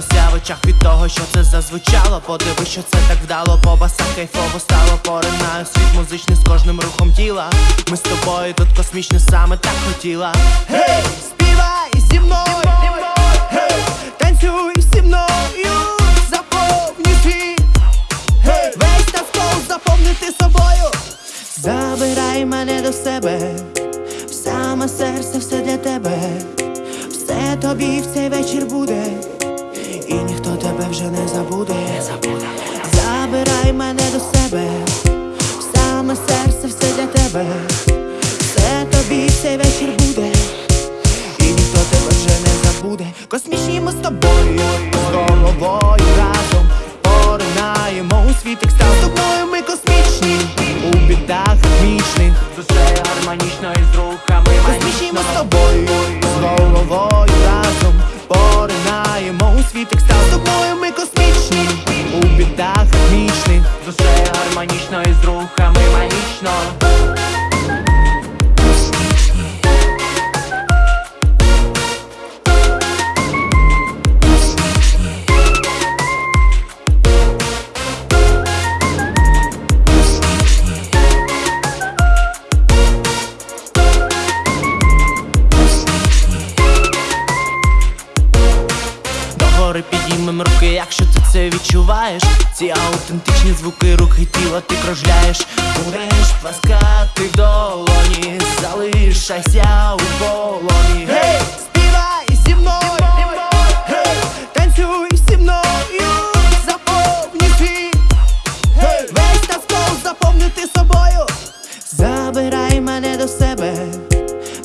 розбіглося в очах від того, що це зазвучало. Подивись, що це так вдало, по басах кайфово стало. Поринаю світ музичний з кожним рухом тіла. Ми з тобою тут космічно саме так хотіла. Гей, співай зі мною, танцюй зі мною, заповнюй світ. Гей, весь заповнити собою. Забирай мене до себе, в саме серце все для тебе, все тобі в цей вечір буде, і ніхто тебе вже не забуде. Не. Забирай мене до себе, саме серце все для тебе, все тобі цей вечір буде, і ніхто тебе вже не забуде. Космічні у світ екстаз. З тобою ми космічні, у бідах мічних. Душе гармонічно і з рухами магічно Догори руки, якщо ти це відчуваєш. Ці аутентичні звуки рухи тіла ти кружляєш. Будеш плескати в долоні, залишайся у полоні. Співай зі мною, танцюй зі мною. Гей, весь навколо заповнити собою. Забирай мене до себе,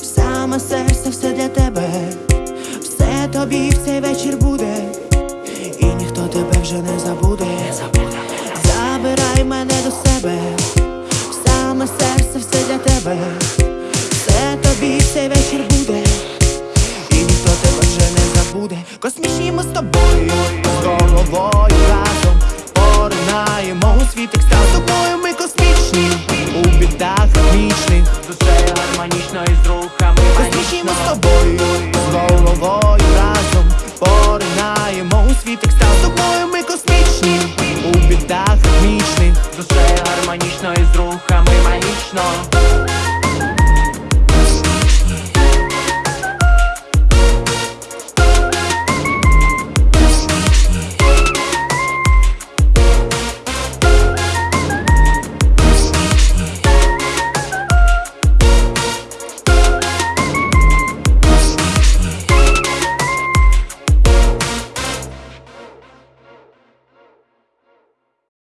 саме серце все для тебе. Все тобі в цей вечір буде, і вже не забуде. Забирай мене до себе, в саме серце все для тебе. Все тобі цей вечір буде, і ніхто тебе вже не забуде. Космічні ми з тобою, з головою разом поринаємо у світ екстаз. З тобою ми космічні, у бідах вічних. Душе гармонічно і з рухами Космічні ми з тобою, з головою разом поринаємо у світ екстаз космічні, у бідах вічних, душе гармонічних